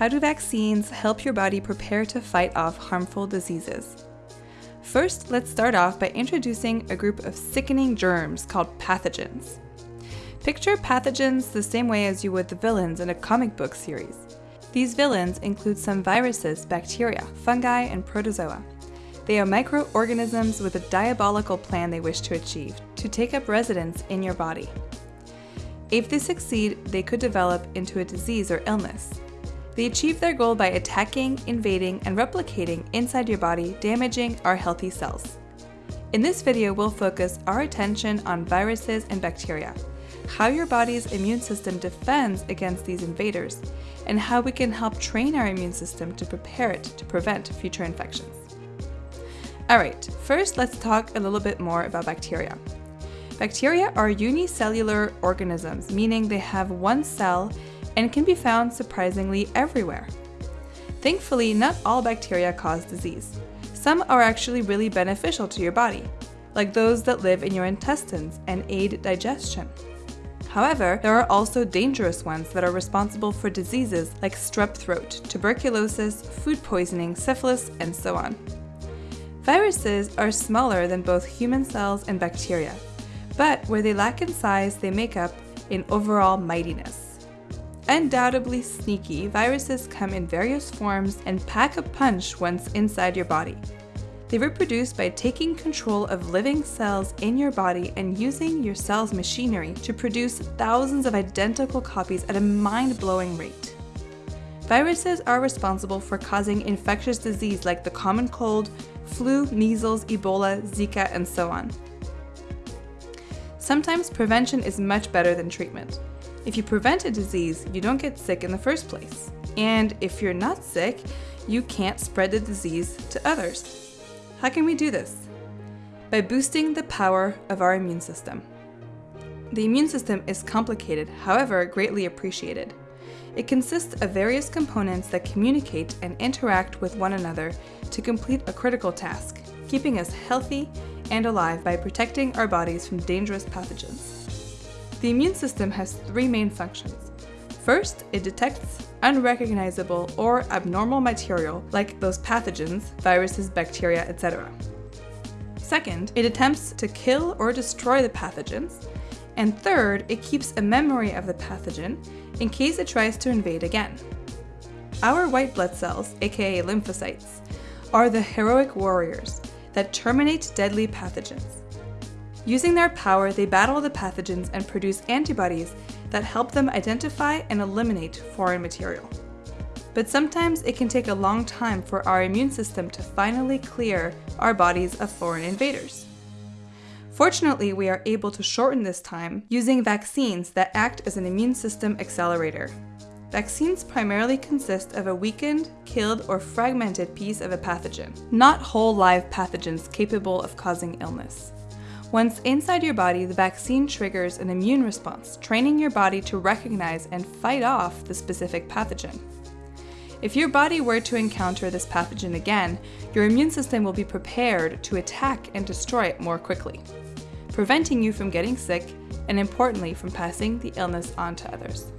How do vaccines help your body prepare to fight off harmful diseases? First, let's start off by introducing a group of sickening germs called pathogens. Picture pathogens the same way as you would the villains in a comic book series. These villains include some viruses, bacteria, fungi, and protozoa. They are microorganisms with a diabolical plan they wish to achieve to take up residence in your body. If they succeed, they could develop into a disease or illness. They achieve their goal by attacking, invading, and replicating inside your body, damaging our healthy cells. In this video, we'll focus our attention on viruses and bacteria, how your body's immune system defends against these invaders, and how we can help train our immune system to prepare it to prevent future infections. Alright, first let's talk a little bit more about bacteria. Bacteria are unicellular organisms, meaning they have one cell and can be found surprisingly everywhere. Thankfully, not all bacteria cause disease. Some are actually really beneficial to your body, like those that live in your intestines and aid digestion. However, there are also dangerous ones that are responsible for diseases like strep throat, tuberculosis, food poisoning, syphilis, and so on. Viruses are smaller than both human cells and bacteria, but where they lack in size, they make up in overall mightiness. Undoubtedly sneaky, viruses come in various forms and pack a punch once inside your body. They reproduce by taking control of living cells in your body and using your cell's machinery to produce thousands of identical copies at a mind-blowing rate. Viruses are responsible for causing infectious disease like the common cold, flu, measles, Ebola, Zika, and so on. Sometimes prevention is much better than treatment. If you prevent a disease, you don't get sick in the first place. And if you're not sick, you can't spread the disease to others. How can we do this? By boosting the power of our immune system. The immune system is complicated, however greatly appreciated. It consists of various components that communicate and interact with one another to complete a critical task, keeping us healthy and alive by protecting our bodies from dangerous pathogens. The immune system has three main functions. First, it detects unrecognizable or abnormal material like those pathogens, viruses, bacteria, etc. Second, it attempts to kill or destroy the pathogens. And third, it keeps a memory of the pathogen in case it tries to invade again. Our white blood cells, aka lymphocytes, are the heroic warriors that terminate deadly pathogens. Using their power, they battle the pathogens and produce antibodies that help them identify and eliminate foreign material. But sometimes it can take a long time for our immune system to finally clear our bodies of foreign invaders. Fortunately, we are able to shorten this time using vaccines that act as an immune system accelerator. Vaccines primarily consist of a weakened, killed, or fragmented piece of a pathogen, not whole live pathogens capable of causing illness. Once inside your body, the vaccine triggers an immune response, training your body to recognize and fight off the specific pathogen. If your body were to encounter this pathogen again, your immune system will be prepared to attack and destroy it more quickly, preventing you from getting sick and importantly from passing the illness on to others.